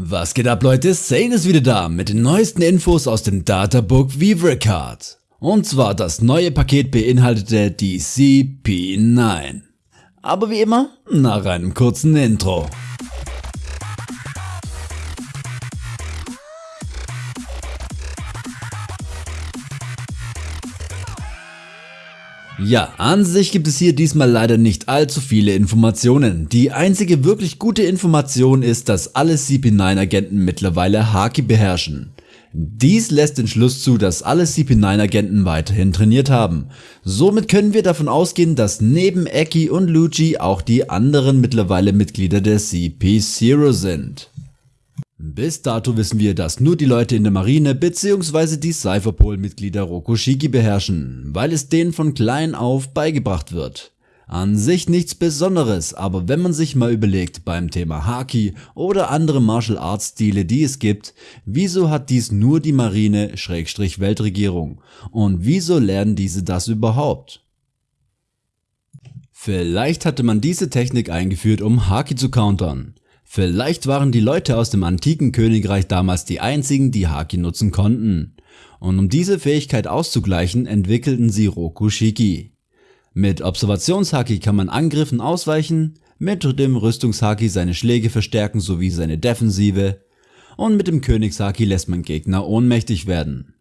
Was geht ab Leute, Sane ist wieder da mit den neuesten Infos aus dem Databook VibraCard. Und zwar das neue Paket beinhaltete die CP9. Aber wie immer, nach einem kurzen Intro. Ja, an sich gibt es hier diesmal leider nicht allzu viele Informationen. Die einzige wirklich gute Information ist, dass alle CP9 Agenten mittlerweile Haki beherrschen. Dies lässt den Schluss zu, dass alle CP9 Agenten weiterhin trainiert haben. Somit können wir davon ausgehen, dass neben Eki und Luigi auch die anderen mittlerweile Mitglieder der CP0 sind. Bis dato wissen wir, dass nur die Leute in der Marine bzw. die Cypherpol-Mitglieder Rokushiki beherrschen, weil es denen von klein auf beigebracht wird. An sich nichts besonderes, aber wenn man sich mal überlegt beim Thema Haki oder andere Martial Arts Stile die es gibt, wieso hat dies nur die Marine Schrägstrich Weltregierung und wieso lernen diese das überhaupt? Vielleicht hatte man diese Technik eingeführt um Haki zu countern. Vielleicht waren die Leute aus dem antiken Königreich damals die einzigen, die Haki nutzen konnten. Und um diese Fähigkeit auszugleichen, entwickelten sie Rokushiki. Mit Observationshaki kann man Angriffen ausweichen, mit dem Rüstungshaki seine Schläge verstärken sowie seine Defensive und mit dem Königshaki lässt man Gegner ohnmächtig werden.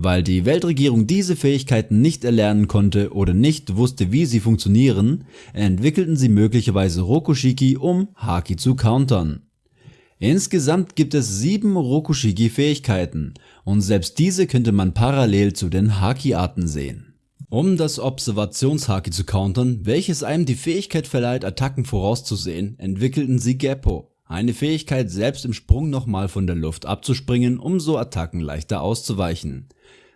Weil die Weltregierung diese Fähigkeiten nicht erlernen konnte oder nicht wusste wie sie funktionieren, entwickelten sie möglicherweise Rokushiki um Haki zu countern. Insgesamt gibt es 7 Rokushiki Fähigkeiten und selbst diese könnte man parallel zu den Haki Arten sehen. Um das Observationshaki zu countern, welches einem die Fähigkeit verleiht Attacken vorauszusehen, entwickelten sie Geppo, eine Fähigkeit selbst im Sprung nochmal von der Luft abzuspringen, um so Attacken leichter auszuweichen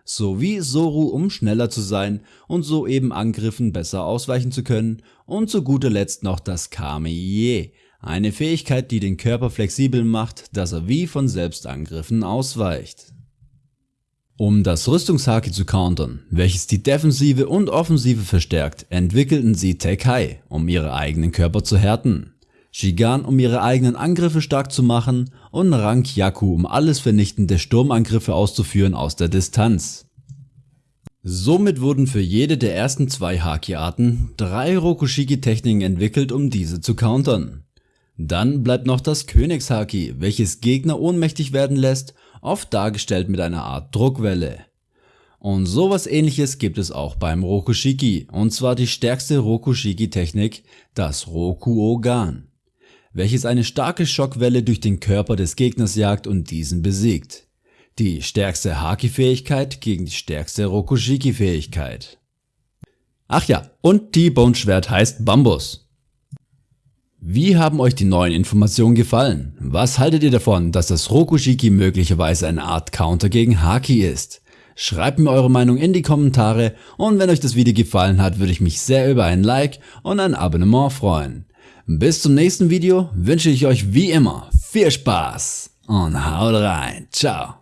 sowie Soru um schneller zu sein und so eben Angriffen besser ausweichen zu können und zu guter Letzt noch das Kame-Ie, eine Fähigkeit die den Körper flexibel macht, dass er wie von selbst Angriffen ausweicht. Um das Rüstungshaki zu countern, welches die Defensive und Offensive verstärkt, entwickelten sie Tekai, um ihre eigenen Körper zu härten. Shigan um ihre eigenen Angriffe stark zu machen und Rank Yaku um alles vernichtende Sturmangriffe auszuführen aus der Distanz. Somit wurden für jede der ersten zwei Haki-Arten drei Rokushiki-Techniken entwickelt, um diese zu countern. Dann bleibt noch das Königshaki, welches Gegner ohnmächtig werden lässt, oft dargestellt mit einer Art Druckwelle. Und sowas ähnliches gibt es auch beim Rokushiki, und zwar die stärkste Rokushiki-Technik, das Rokuogan welches eine starke Schockwelle durch den Körper des Gegners jagt und diesen besiegt. Die stärkste Haki-Fähigkeit gegen die stärkste Rokushiki-Fähigkeit. Ach ja, und T-Bone-Schwert heißt Bambus. Wie haben euch die neuen Informationen gefallen? Was haltet ihr davon, dass das Rokushiki möglicherweise eine Art Counter gegen Haki ist? Schreibt mir eure Meinung in die Kommentare und wenn euch das Video gefallen hat, würde ich mich sehr über ein Like und ein Abonnement freuen. Bis zum nächsten Video wünsche ich euch wie immer viel Spaß und haut rein. Ciao.